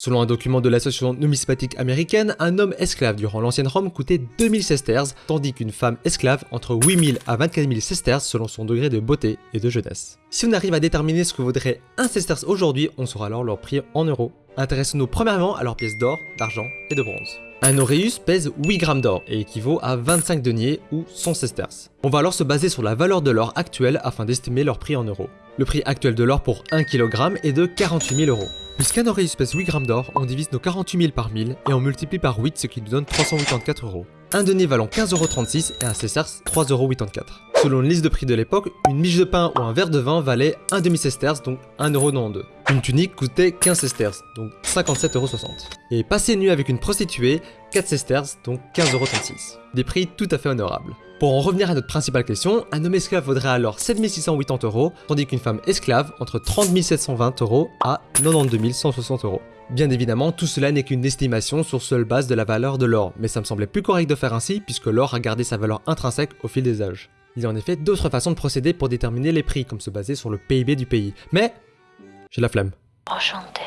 Selon un document de l'association numismatique américaine, un homme esclave durant l'ancienne Rome coûtait 2000 sesterces, tandis qu'une femme esclave entre 8000 à 24 000 sesterces selon son degré de beauté et de jeunesse. Si on arrive à déterminer ce que vaudrait un sesterce aujourd'hui, on saura alors leur prix en euros. Intéressons-nous premièrement à leurs pièces d'or, d'argent et de bronze. Un auréus pèse 8 grammes d'or et équivaut à 25 deniers ou 100 sesterces. On va alors se baser sur la valeur de l'or actuelle afin d'estimer leur prix en euros. Le prix actuel de l'or pour 1 kg est de 48 000 euros. Puisqu'un auréus pèse 8 grammes d'or, on divise nos 48 000 par 1000 et on multiplie par 8 ce qui nous donne 384 euros. Un denier valant 15,36€ et un sesterce 3,84€. Selon une liste de prix de l'époque, une miche de pain ou un verre de vin valait un demi-sesterce, donc 1,92€. Une tunique coûtait 15 sesterces, donc 57,60€. Et passer nu avec une prostituée, 4 sesterces, donc 15,36€. Des prix tout à fait honorables. Pour en revenir à notre principale question, un homme esclave vaudrait alors 7680 euros, tandis qu'une femme esclave entre 30 720 euros à 92 160 euros. Bien évidemment, tout cela n'est qu'une estimation sur seule base de la valeur de l'or, mais ça me semblait plus correct de faire ainsi puisque l'or a gardé sa valeur intrinsèque au fil des âges. Il y a en effet d'autres façons de procéder pour déterminer les prix, comme se baser sur le PIB du pays. Mais j'ai la flemme. Enchanté.